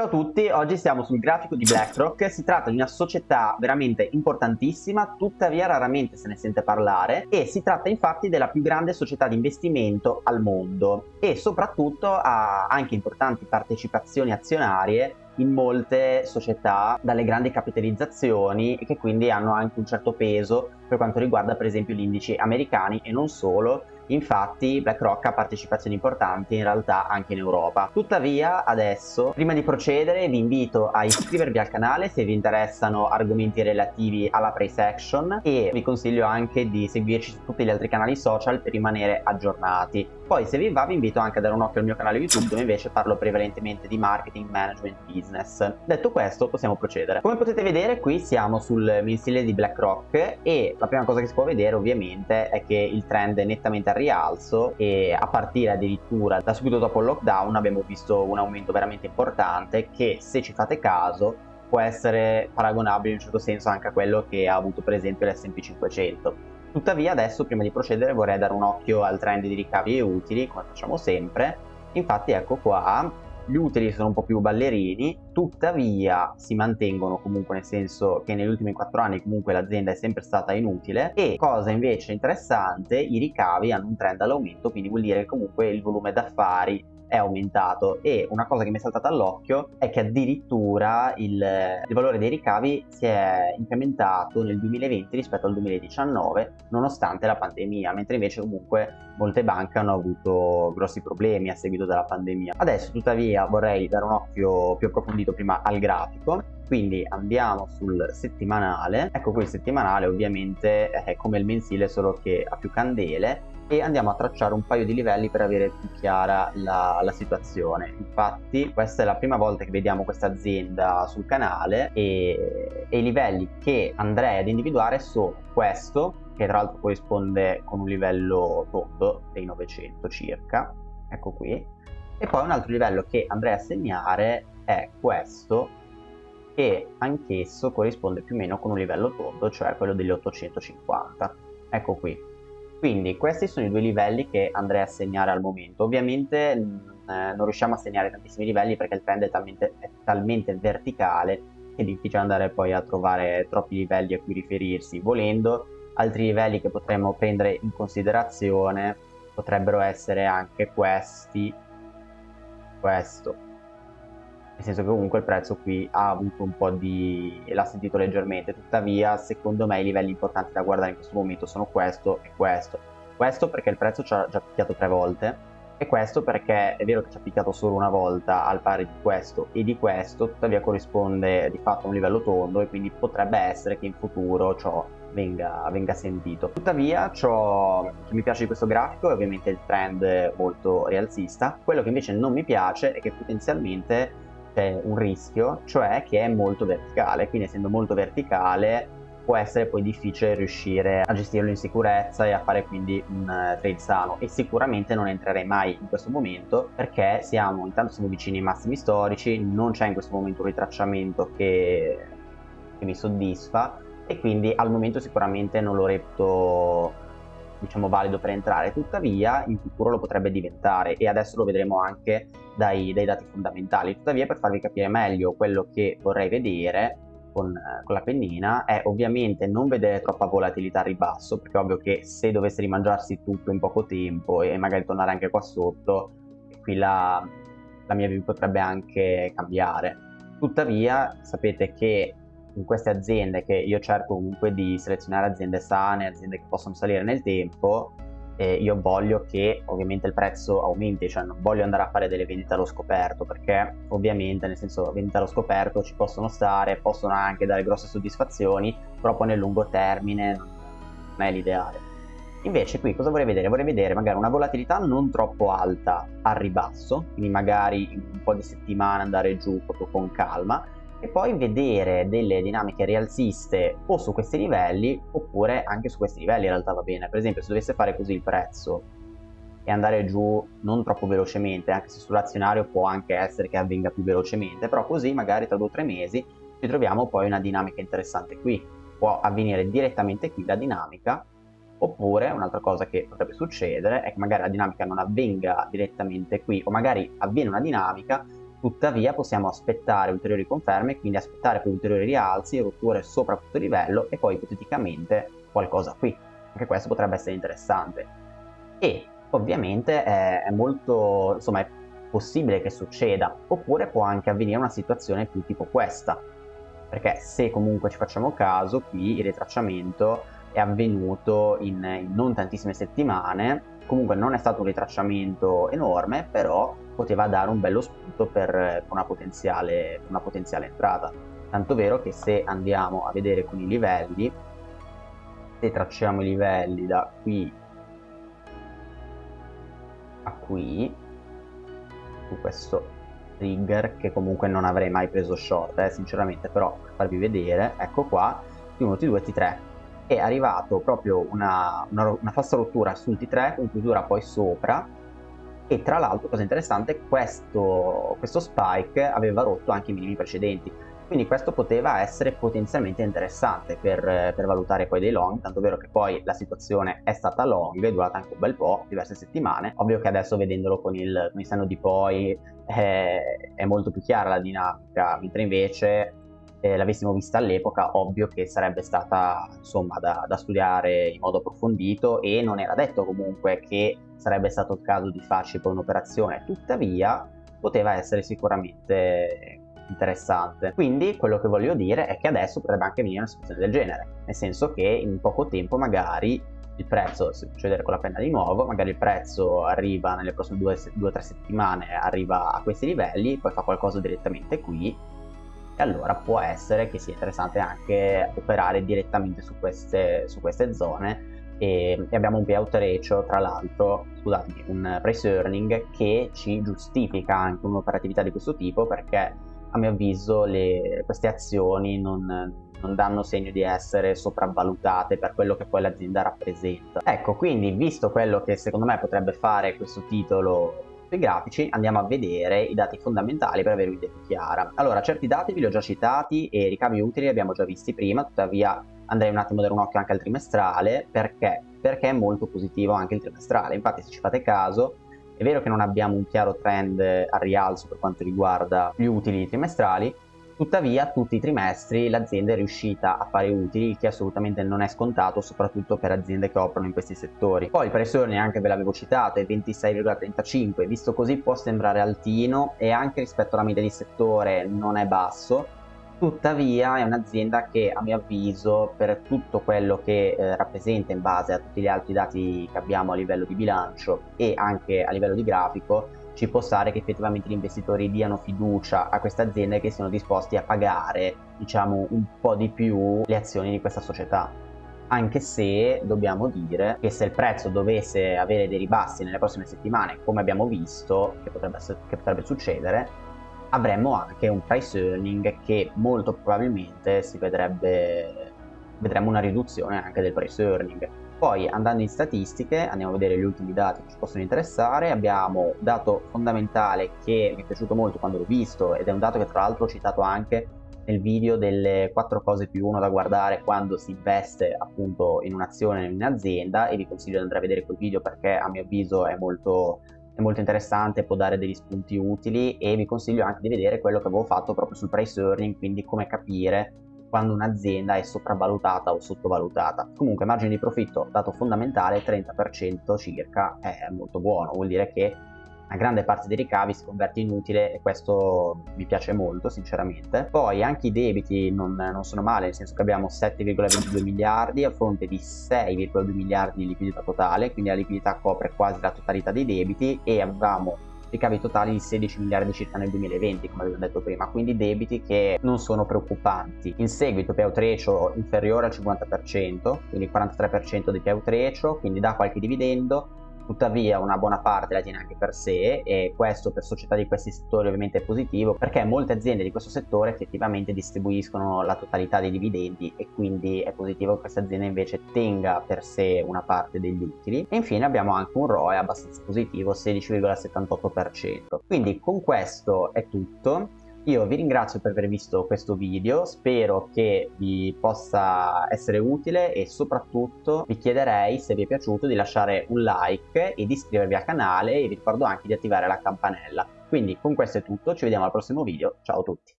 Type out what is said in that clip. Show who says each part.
Speaker 1: Ciao a tutti, oggi siamo sul grafico di BlackRock, si tratta di una società veramente importantissima, tuttavia raramente se ne sente parlare e si tratta infatti della più grande società di investimento al mondo e soprattutto ha anche importanti partecipazioni azionarie in molte società dalle grandi capitalizzazioni che quindi hanno anche un certo peso per quanto riguarda per esempio gli indici americani e non solo Infatti BlackRock ha partecipazioni importanti in realtà anche in Europa. Tuttavia adesso, prima di procedere, vi invito a iscrivervi al canale se vi interessano argomenti relativi alla price action e vi consiglio anche di seguirci su tutti gli altri canali social per rimanere aggiornati. Poi se vi va vi invito anche a dare un occhio al mio canale YouTube dove invece parlo prevalentemente di marketing, management, business. Detto questo possiamo procedere. Come potete vedere qui siamo sul mensile di BlackRock e la prima cosa che si può vedere ovviamente è che il trend è nettamente arrivato rialzo e a partire addirittura da subito dopo il lockdown abbiamo visto un aumento veramente importante che se ci fate caso può essere paragonabile in un certo senso anche a quello che ha avuto per esempio l'S&P 500 tuttavia adesso prima di procedere vorrei dare un occhio al trend di ricavi e utili come facciamo sempre. Infatti ecco qua gli utili sono un po' più ballerini, tuttavia si mantengono comunque nel senso che negli ultimi 4 anni comunque l'azienda è sempre stata inutile. E cosa invece interessante, i ricavi hanno un trend all'aumento, quindi vuol dire che comunque il volume d'affari è aumentato. E una cosa che mi è saltata all'occhio è che addirittura il, il, valore dei ricavi si è incrementato nel 2020 rispetto al 2019 nonostante la pandemia mentre invece comunque molte banche hanno avuto grossi problemi a seguito della pandemia. Adesso tuttavia vorrei dare un occhio più approfondito prima al grafico quindi andiamo sul settimanale. Ecco qui il settimanale ovviamente è come il mensile solo che ha più candele e andiamo a tracciare un paio di livelli per avere più chiara la, la situazione. Infatti questa è la prima volta che vediamo questa azienda sul canale e, e i livelli che andrei ad individuare sono questo che tra l'altro corrisponde con un livello tondo dei 900 circa. Ecco qui. E poi un altro livello che andrei a segnare è questo che anch'esso corrisponde più o meno con un livello tondo cioè quello degli 850 ecco qui quindi questi sono i due livelli che andrei a segnare al momento. Ovviamente eh, non riusciamo a segnare tantissimi livelli perché il trend è talmente, è talmente verticale che è difficile andare poi a trovare troppi livelli a cui riferirsi. Volendo, altri livelli che potremmo prendere in considerazione potrebbero essere anche questi, questo, nel senso che comunque il prezzo qui ha avuto un po' di... l'ha sentito leggermente, tuttavia secondo me i livelli importanti da guardare in questo momento sono questo e questo. Questo perché il prezzo ci ha già picchiato tre volte e questo perché è vero che ci ha picchiato solo una volta al pari di questo e di questo, tuttavia corrisponde di fatto a un livello tondo e quindi potrebbe essere che in futuro ciò venga, venga sentito. Tuttavia ciò che mi piace di questo grafico è ovviamente il trend molto rialzista, quello che invece non mi piace è che potenzialmente c'è un rischio, cioè che è molto verticale, quindi essendo molto verticale può essere poi difficile riuscire a gestirlo in sicurezza e a fare quindi un uh, trade sano. E sicuramente non entrerei mai in questo momento perché siamo intanto siamo vicini ai massimi storici non c'è in questo momento un ritracciamento che, che mi soddisfa e quindi al momento sicuramente non lo reputo diciamo valido per entrare tuttavia in futuro lo potrebbe diventare e adesso lo vedremo anche dai, dai dati fondamentali. Tuttavia per farvi capire meglio quello che vorrei vedere con, con, la pennina è ovviamente non vedere troppa volatilità a ribasso perché è ovvio che se dovesse rimangiarsi tutto in poco tempo e magari tornare anche qua sotto qui la, la mia view potrebbe anche cambiare. Tuttavia sapete che in queste aziende che io cerco comunque di selezionare aziende sane, aziende che possono salire nel tempo, eh, io voglio che ovviamente il prezzo aumenti, cioè non voglio andare a fare delle vendite allo scoperto perché ovviamente nel senso vendite allo scoperto ci possono stare, possono anche dare grosse soddisfazioni, però nel lungo termine non è l'ideale. Invece qui cosa vorrei vedere? Vorrei vedere magari una volatilità non troppo alta al ribasso, quindi magari un po' di settimane andare giù proprio con calma, e poi vedere delle dinamiche rialziste o su questi livelli oppure anche su questi livelli in realtà va bene. Per esempio se dovesse fare così il prezzo e andare giù non troppo velocemente anche se sull'azionario può anche essere che avvenga più velocemente però così magari tra due o tre mesi ci troviamo poi una dinamica interessante qui. Può avvenire direttamente qui la dinamica oppure un'altra cosa che potrebbe succedere è che magari la dinamica non avvenga direttamente qui o magari avviene una dinamica Tuttavia possiamo aspettare ulteriori conferme, quindi aspettare per ulteriori rialzi, rotture sopra questo livello e poi ipoteticamente qualcosa qui. Anche questo potrebbe essere interessante. E ovviamente è, è molto, insomma, è possibile che succeda, oppure può anche avvenire una situazione più tipo questa. Perché se comunque ci facciamo caso, qui il ritracciamento è avvenuto in, in non tantissime settimane, comunque non è stato un ritracciamento enorme, però poteva dare un bello spunto per una potenziale, una potenziale entrata. Tanto vero che se andiamo a vedere con i livelli, se tracciamo i livelli da qui a qui, su questo trigger che comunque non avrei mai preso short, eh, sinceramente, però per farvi vedere, ecco qua, T1, T2, T3, è arrivato proprio una, una, una falsa rottura sul T3 con chiusura poi sopra e tra l'altro cosa interessante questo, questo spike aveva rotto anche i minimi precedenti quindi questo poteva essere potenzialmente interessante per, per, valutare poi dei long, tanto vero che poi la situazione è stata long, è durata anche un bel po', diverse settimane. Ovvio che adesso vedendolo con il, con il senno di poi è, è molto più chiara la dinamica, mentre invece eh, l'avessimo vista all'epoca, ovvio che sarebbe stata insomma da, da, studiare in modo approfondito e non era detto comunque che sarebbe stato il caso di farci poi un'operazione, tuttavia poteva essere sicuramente interessante. Quindi quello che voglio dire è che adesso potrebbe anche venire una situazione del genere, nel senso che in poco tempo magari il prezzo, se faccio vedere con la penna di nuovo, magari il prezzo arriva nelle prossime due o tre settimane, arriva a questi livelli, poi fa qualcosa direttamente qui e allora può essere che sia interessante anche operare direttamente su queste, su queste zone e, abbiamo un payout ratio tra l'altro scusatemi un price earning che ci giustifica anche un'operatività di questo tipo perché a mio avviso le, queste azioni non, non danno segno di essere sopravvalutate per quello che poi l'azienda rappresenta. Ecco, quindi visto quello che secondo me potrebbe fare questo titolo sui grafici andiamo a vedere i dati fondamentali per avere un'idea più chiara. Allora, certi dati vi li ho già citati e i ricavi utili li abbiamo già visti prima, tuttavia andrei un attimo a dare un occhio anche al trimestrale, perché? Perché è molto positivo anche il trimestrale, infatti se ci fate caso è vero che non abbiamo un chiaro trend al rialzo per quanto riguarda gli utili trimestrali, Tuttavia, tutti i trimestri l'azienda è riuscita a fare utili, il che assolutamente non è scontato, soprattutto per aziende che operano in questi settori. Poi il prezzo neanche ve l'avevo citato, è 26,35, visto così può sembrare altino e anche rispetto alla media di settore non è basso, tuttavia è un'azienda che a mio avviso per tutto quello che eh, rappresenta in base a tutti gli altri dati che abbiamo a livello di bilancio e anche a livello di grafico ci può stare che effettivamente gli investitori diano fiducia a queste aziende che siano disposti a pagare diciamo un po' di più le azioni di questa società. Anche se dobbiamo dire che se il prezzo dovesse avere dei ribassi nelle prossime settimane come abbiamo visto che potrebbe, che potrebbe succedere avremmo anche un price earning che molto probabilmente si vedrebbe vedremo una riduzione anche del price earning poi andando in statistiche andiamo a vedere gli ultimi dati che ci possono interessare, abbiamo un dato fondamentale che mi è piaciuto molto quando l'ho visto ed è un dato che tra l'altro ho citato anche nel video delle 4 cose più uno da guardare quando si investe appunto in un'azione in un'azienda e vi consiglio di andare a vedere quel video perché a mio avviso è molto, è molto interessante, può dare degli spunti utili e vi consiglio anche di vedere quello che avevo fatto proprio sul price earning, quindi come capire quando un'azienda è sopravvalutata o sottovalutata. Comunque margine di profitto, dato fondamentale, 30% circa, è molto buono, vuol dire che una grande parte dei ricavi si converte in utile e questo mi piace molto sinceramente. Poi anche i debiti non, non sono male, nel senso che abbiamo 7,22 miliardi a fronte di 6,2 miliardi di liquidità totale, quindi la liquidità copre quasi la totalità dei debiti e avevamo ricavi totali di 16 miliardi circa nel 2020 come abbiamo detto prima quindi debiti che non sono preoccupanti. In seguito payout ratio inferiore al 50% quindi 43% di payout ratio quindi dà qualche dividendo tuttavia una buona parte la tiene anche per sé e questo per società di questi settori ovviamente è positivo perché molte aziende di questo settore effettivamente distribuiscono la totalità dei dividendi e quindi è positivo che questa azienda invece tenga per sé una parte degli utili. E infine abbiamo anche un ROE abbastanza positivo 16,78% quindi con questo è tutto io vi ringrazio per aver visto questo video, spero che vi possa essere utile e soprattutto vi chiederei se vi è piaciuto di lasciare un like e di iscrivervi al canale e vi ricordo anche di attivare la campanella. Quindi con questo è tutto, ci vediamo al prossimo video, ciao a tutti!